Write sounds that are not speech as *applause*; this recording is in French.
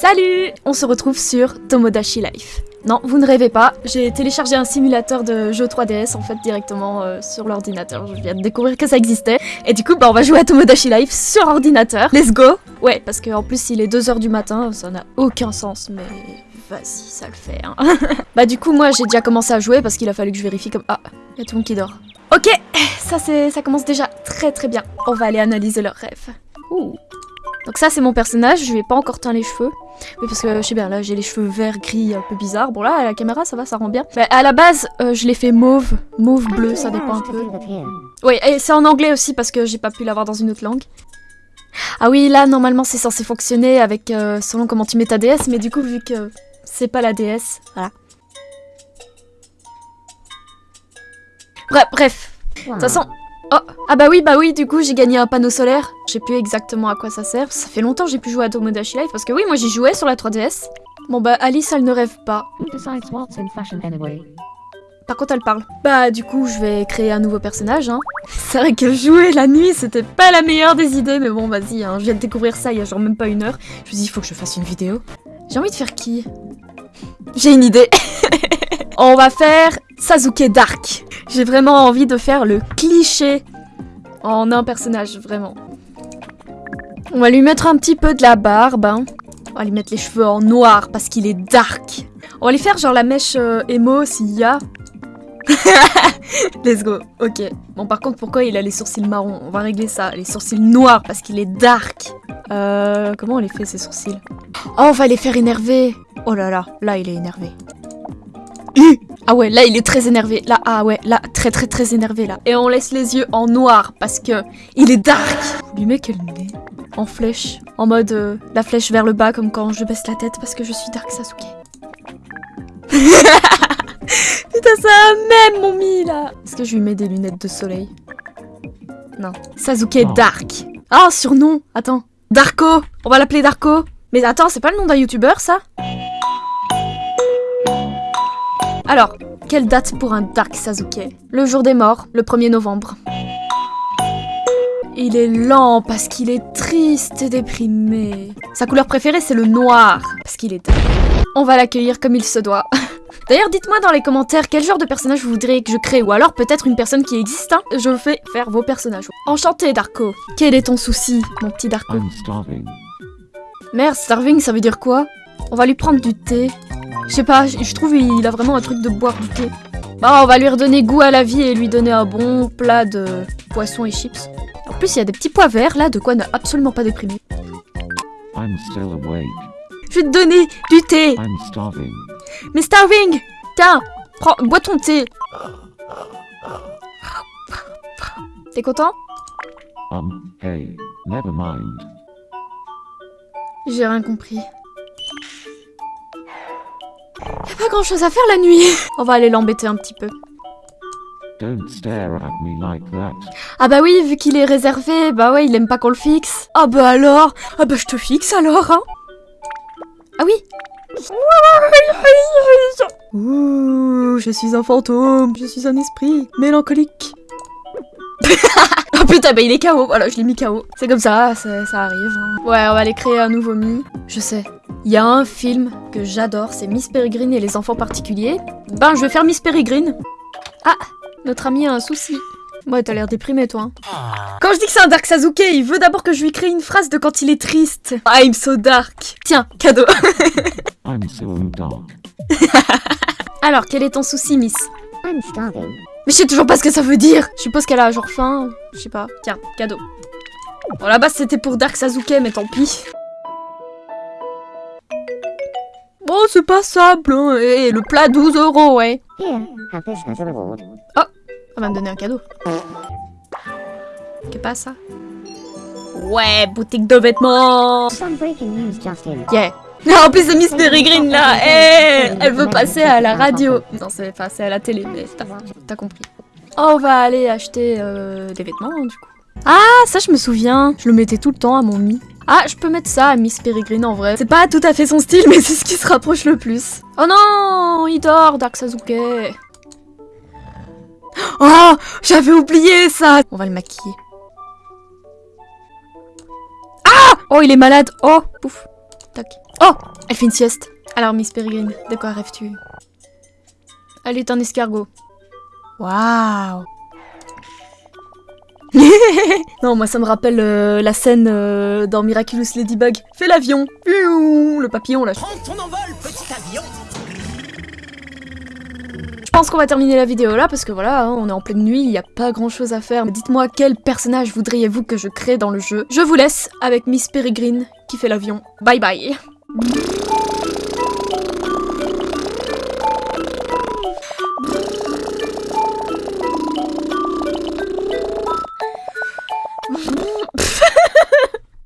Salut On se retrouve sur Tomodachi Life. Non, vous ne rêvez pas, j'ai téléchargé un simulateur de jeu 3DS en fait directement euh, sur l'ordinateur. Je viens de découvrir que ça existait. Et du coup, bah on va jouer à Tomodachi Life sur ordinateur. Let's go Ouais, parce qu'en plus il est 2h du matin, ça n'a aucun sens, mais vas-y, ça le fait. Hein. *laughs* bah du coup, moi j'ai déjà commencé à jouer parce qu'il a fallu que je vérifie comme... Ah, il y a tout le monde qui dort. Ok, ça, ça commence déjà très très bien. On va aller analyser leurs rêves. Ouh. Donc ça c'est mon personnage, je lui ai pas encore teint les cheveux. Oui parce que je sais bien là j'ai les cheveux verts gris un peu bizarres. Bon là à la caméra ça va ça rend bien. Mais à la base euh, je l'ai fait mauve, mauve bleu ça dépend un peu. Oui et c'est en anglais aussi parce que j'ai pas pu l'avoir dans une autre langue. Ah oui là normalement c'est censé fonctionner avec euh, selon comment tu mets ta DS mais du coup vu que c'est pas la DS, voilà. Bref, bref. De toute façon, Oh Ah bah oui, bah oui, du coup j'ai gagné un panneau solaire. Je sais plus exactement à quoi ça sert. Ça fait longtemps que j'ai pu jouer à Tomodachi Life parce que oui, moi j'y jouais sur la 3DS. Bon bah Alice elle ne rêve pas. Par contre elle parle. Bah du coup je vais créer un nouveau personnage hein. *laughs* C'est vrai que jouer la nuit c'était pas la meilleure des idées mais bon vas-y hein. je viens de découvrir ça il y a genre même pas une heure. Je me dis il faut que je fasse une vidéo. J'ai envie de faire qui? J'ai une idée *laughs* On va faire Sasuke Dark. J'ai vraiment envie de faire le cliché en un personnage, vraiment. On va lui mettre un petit peu de la barbe. Hein. On va lui mettre les cheveux en noir parce qu'il est dark. On va lui faire genre la mèche euh, emo s'il y a. *laughs* Let's go. Ok. Bon, par contre, pourquoi il a les sourcils marrons? On va régler ça. Les sourcils noirs parce qu'il est dark. Euh, comment on les fait ces sourcils? Oh, on va les faire énerver. Oh là là, là il est énervé. Ah ouais, là il est très énervé. Là, ah ouais, là, très très très énervé là. Et on laisse les yeux en noir parce que il est dark. Lui met quel nez En flèche. En mode euh, la flèche vers le bas comme quand je baisse la tête parce que je suis Dark Sasuke. *laughs* Putain, ça même mon mi là. Est-ce que je lui mets des lunettes de soleil? Non. Sasuke Dark. Ah, surnom. Attends. Darko. On va l'appeler Darko. Mais attends, c'est pas le nom d'un youtubeur ça? Alors, quelle date pour un Dark Sasuke? Le jour des morts, le 1er novembre. Il est lent parce qu'il est triste et déprimé. Sa couleur préférée, c'est le noir, parce qu'il est. On va l'accueillir comme il se doit. *laughs* D'ailleurs, dites-moi dans les commentaires quel genre de personnage vous voudriez que je crée, ou alors peut-être une personne qui existe. Hein je fais faire vos personnages. Enchanté, Darko. Quel est ton souci, mon petit Darko? Merde, starving, ça veut dire quoi? On va lui prendre du thé. Je sais pas, je trouve il a vraiment un truc de boire du thé. Bah, on va lui redonner goût à la vie et lui donner un bon plat de poisson et chips. En plus, il y a des petits pois verts là, de quoi ne absolument pas déprimer. Je vais te donner du thé. Mais starving Tiens, prends, bois ton thé. T'es content? Um, hey, never mind. J'ai rien compris. Y'a pas grand chose à faire la nuit. On va aller l'embêter un petit peu. Don't stare at me like that. Ah bah oui, vu qu'il est réservé, bah ouais, il aime pas qu'on le fixe. Ah bah alors Ah bah je te fixe alors, hein Ah oui Ouh, je suis un fantôme, je suis un esprit mélancolique. *laughs* oh putain, bah il est KO, voilà, je l'ai mis KO. C'est comme ça, ça, ça arrive. hein. Ouais, on va aller créer un nouveau Mi. Je sais. Il y a un film que j'adore, c'est Miss Peregrine et les enfants particuliers. Ben, je vais faire Miss Peregrine. Ah, notre ami a un souci. Ouais, t'as l'air déprimé, toi. hein. Quand je dis que c'est un Dark Sasuke, il veut d'abord que je lui crée une phrase de quand il est triste. I'm so dark. Tiens, cadeau. *laughs* I'm so dark. *laughs* Alors, quel est ton souci, Miss? I'm starving. Mais je sais toujours pas ce que ça veut dire. Je suppose qu'elle a genre faim. Je sais pas. Tiens, cadeau. Bon, là-bas, c'était pour Dark Sasuke, mais tant pis. Bon, c'est pas simple, hein. Et le plat 12 euros, ouais. Reward. Elle va me donner un cadeau. Qu'est pas ça? Ouais, boutique de vêtements. Yeah Ah, *laughs* En plus, c'est Miss Peregrine, là Eh Elle veut passer à la radio Non, c'est c'est à la télé, mais t'as compris. Oh, on va aller acheter euh, des vêtements, du coup. Ah, ça, je me souviens. Je le mettais tout le temps à mon mi. Ah, je peux mettre ça à Miss Peregrine, en vrai. C'est pas tout à fait son style, mais c'est ce qui se rapproche le plus. Oh non Il dort, Dark Sasuke Oh J'avais oublié ça On va le maquiller. Ah Oh, il est malade Oh Pouf Tac. Oh Elle fait une sieste. Alors, Miss Peregrine, de quoi rêves-tu? Elle est un escargot. Waouh *laughs* Non, moi ça me rappelle euh, la scène euh, dans Miraculous Ladybug. Fais l'avion Le papillon là. Prends ton envol, petit avion Je pense qu'on va terminer la vidéo là parce que voilà, hein, on est en pleine nuit, il n'y a pas grand chose à faire. Dites-moi quel personnage voudriez-vous que je crée dans le jeu? Je vous laisse avec Miss Peregrine qui fait l'avion. Bye bye